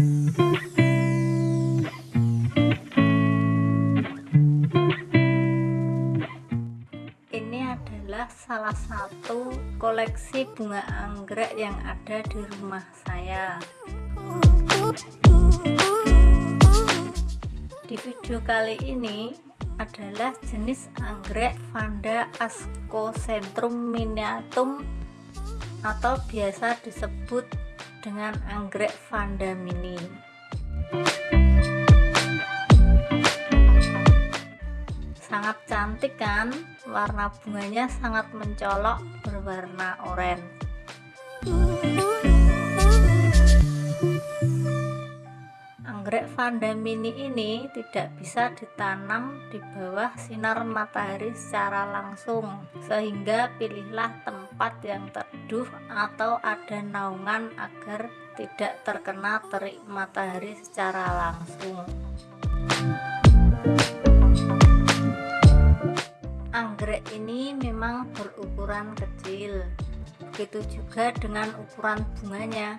ini adalah salah satu koleksi bunga anggrek yang ada di rumah saya. Di video kali ini adalah jenis anggrek Vanda ascocentrum miniatum atau biasa disebut dengan anggrek Vanda mini. Sangat cantik kan? Warna bunganya sangat mencolok berwarna oranye. Anggrek Vanda mini ini tidak bisa ditanam di bawah sinar matahari secara langsung sehingga pilihlah tempat yang teduh atau ada naungan agar tidak terkena terik matahari secara langsung. Anggrek ini memang berukuran kecil begitu juga dengan ukuran bunganya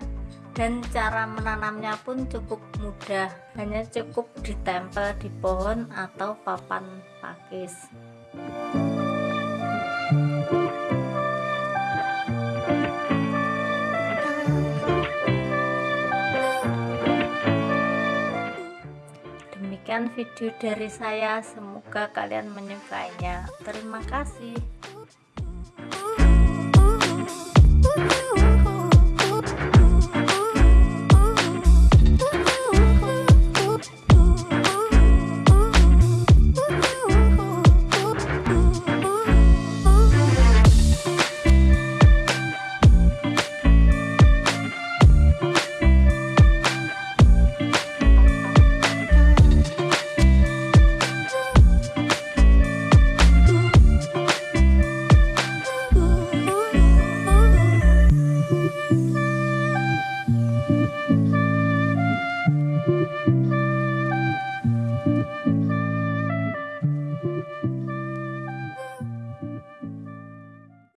dan cara menanamnya pun cukup mudah hanya cukup ditempel di pohon atau papan pakis demikian video dari saya. Semoga kalian menyukainya. Terima kasih